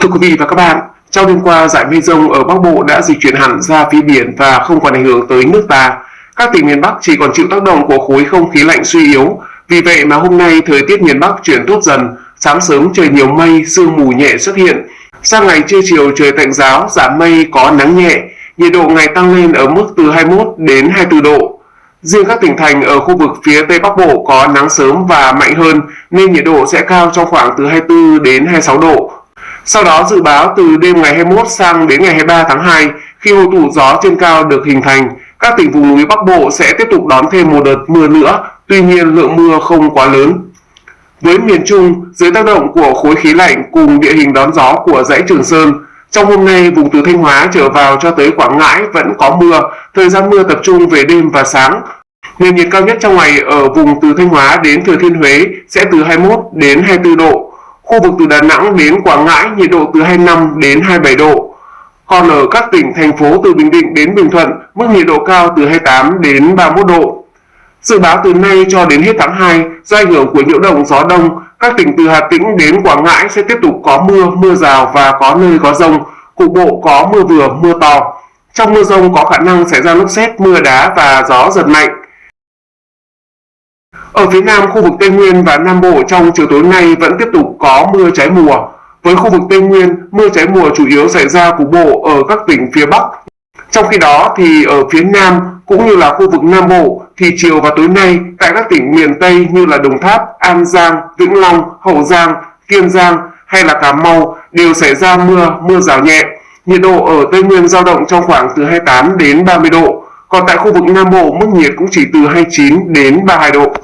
Thưa quý vị và các bạn, trong đêm qua giải mây rông ở Bắc Bộ đã dịch chuyển hẳn ra phía biển và không còn ảnh hưởng tới nước ta. Các tỉnh miền Bắc chỉ còn chịu tác động của khối không khí lạnh suy yếu. Vì vậy mà hôm nay thời tiết miền Bắc chuyển tốt dần, sáng sớm trời nhiều mây, sương mù nhẹ xuất hiện. Sang ngày trưa chiều trời tạnh giáo, giảm mây có nắng nhẹ, nhiệt độ ngày tăng lên ở mức từ 21 đến 24 độ. Riêng các tỉnh thành ở khu vực phía Tây Bắc Bộ có nắng sớm và mạnh hơn nên nhiệt độ sẽ cao trong khoảng từ 24 đến 26 độ. Sau đó dự báo từ đêm ngày 21 sang đến ngày 23 tháng 2, khi hội tụ gió trên cao được hình thành, các tỉnh vùng núi Bắc Bộ sẽ tiếp tục đón thêm một đợt mưa nữa, tuy nhiên lượng mưa không quá lớn. Với miền Trung, dưới tác động của khối khí lạnh cùng địa hình đón gió của dãy Trường Sơn, trong hôm nay vùng từ Thanh Hóa trở vào cho tới Quảng Ngãi vẫn có mưa, thời gian mưa tập trung về đêm và sáng. Nền nhiệt cao nhất trong ngày ở vùng từ Thanh Hóa đến Thừa Thiên Huế sẽ từ 21 đến 24 độ, Khu vực từ Đà Nẵng đến Quảng Ngãi nhiệt độ từ 25 đến 27 độ. Còn ở các tỉnh, thành phố từ Bình Định đến Bình Thuận, mức nhiệt độ cao từ 28 đến 31 độ. Dự báo từ nay cho đến hết tháng 2, do ảnh hưởng của nhiễu động gió đông, các tỉnh từ Hà Tĩnh đến Quảng Ngãi sẽ tiếp tục có mưa, mưa rào và có nơi có rông, cục bộ có mưa vừa, mưa to. Trong mưa rông có khả năng xảy ra lốc xét, mưa đá và gió giật mạnh. Ở phía Nam, khu vực Tây Nguyên và Nam Bộ trong chiều tối nay vẫn tiếp tục có mưa trái mùa. Với khu vực Tây Nguyên, mưa trái mùa chủ yếu xảy ra cục bộ ở các tỉnh phía Bắc. Trong khi đó thì ở phía Nam cũng như là khu vực Nam Bộ thì chiều và tối nay tại các tỉnh miền Tây như là Đồng Tháp, An Giang, Vĩnh Long, Hậu Giang, Kiên Giang hay là Cà Mau đều xảy ra mưa, mưa rào nhẹ. Nhiệt độ ở Tây Nguyên dao động trong khoảng từ 28 đến 30 độ, còn tại khu vực Nam Bộ mức nhiệt cũng chỉ từ 29 đến 32 độ.